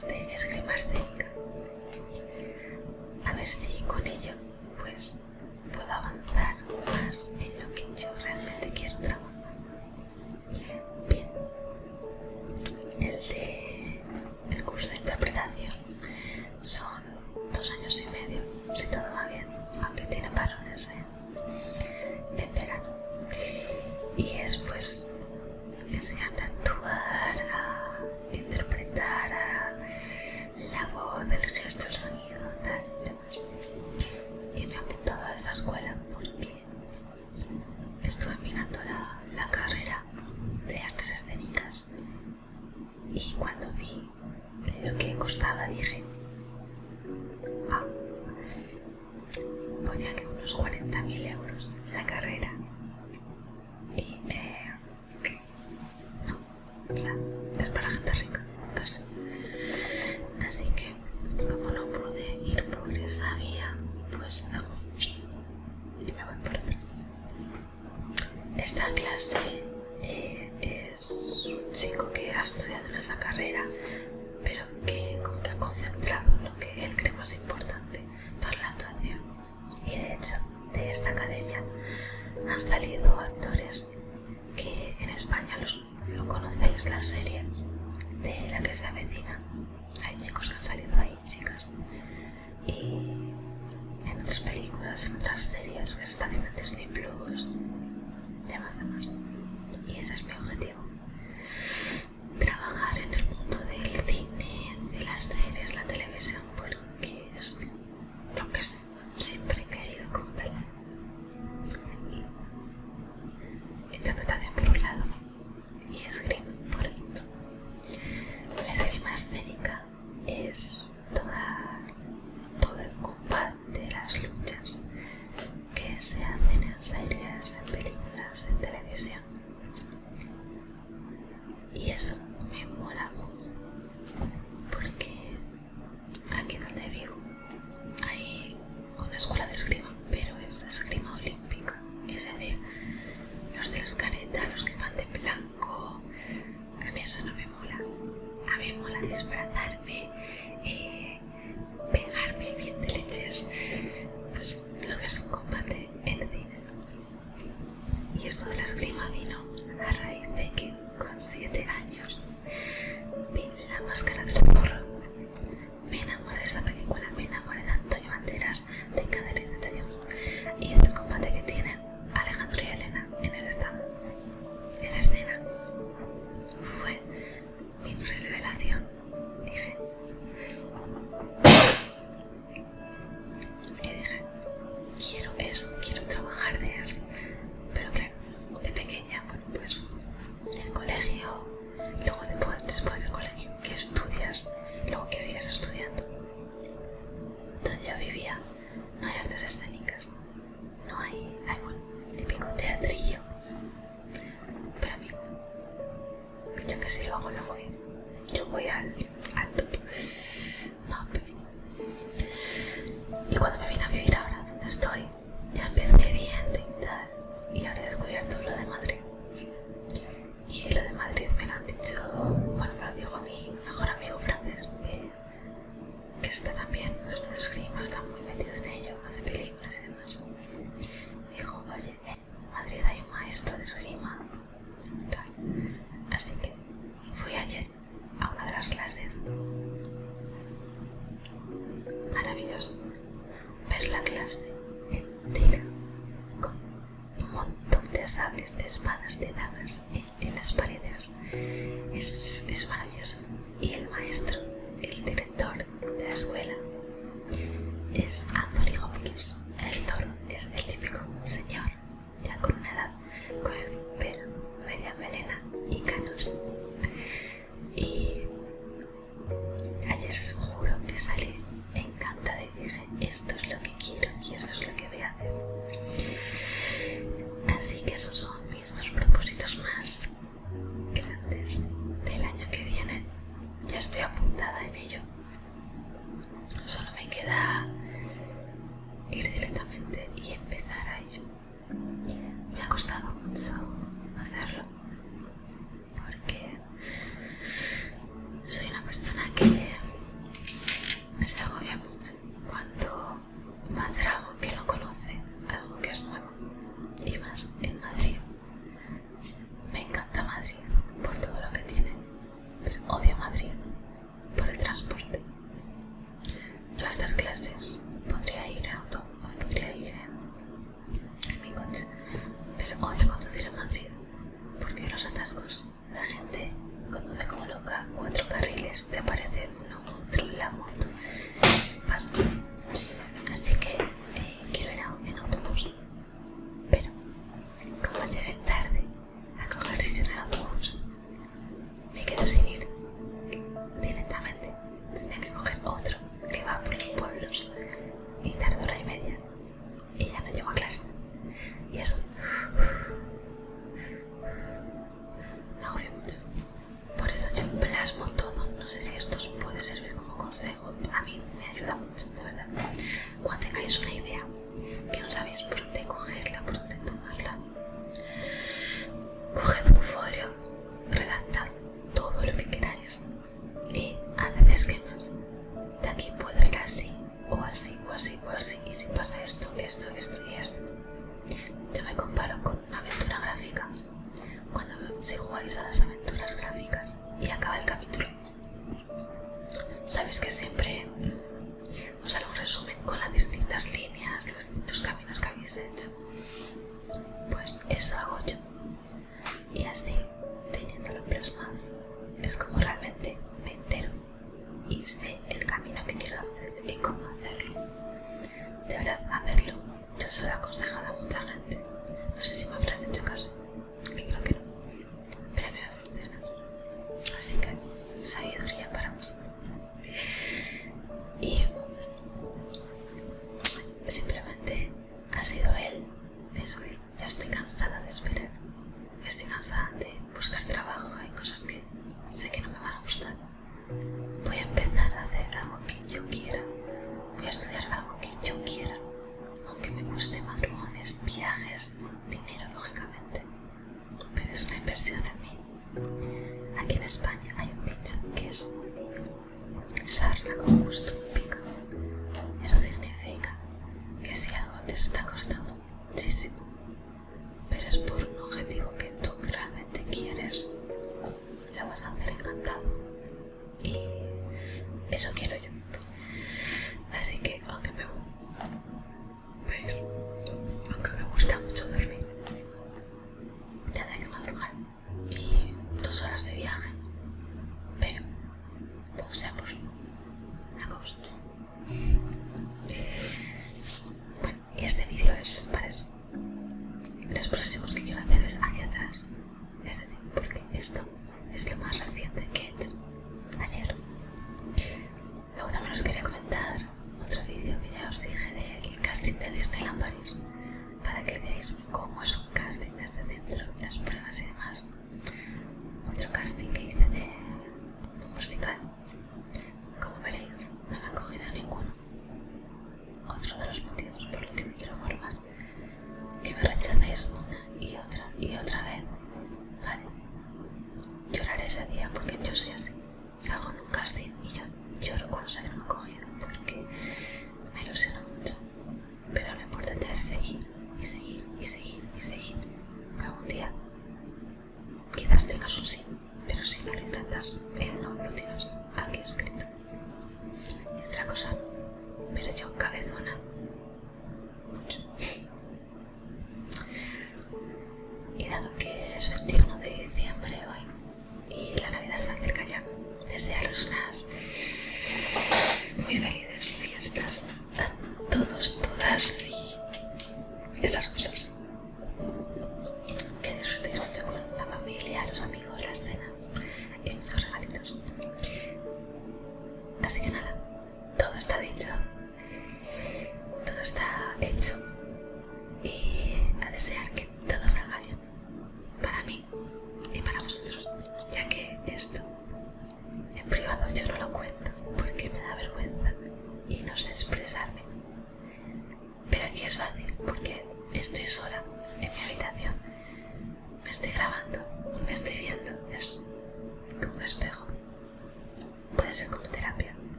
Este, de esgrima escénica. A ver si con ello pues puedo avanzar más en y cuando vi lo que costaba dije, ah, ponía que unos 40.000 euros la carrera y eh, no, es para gente rica, casi. Así que como no pude ir por esa vía, pues no y me voy por otra. Esta clase esa carrera, pero que, como que ha concentrado lo que él cree más importante para la actuación. Y de hecho, de esta academia han salido I've. Aquí en España hay un dicho que es sarla con gusto,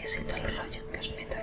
que se te lo que os metan.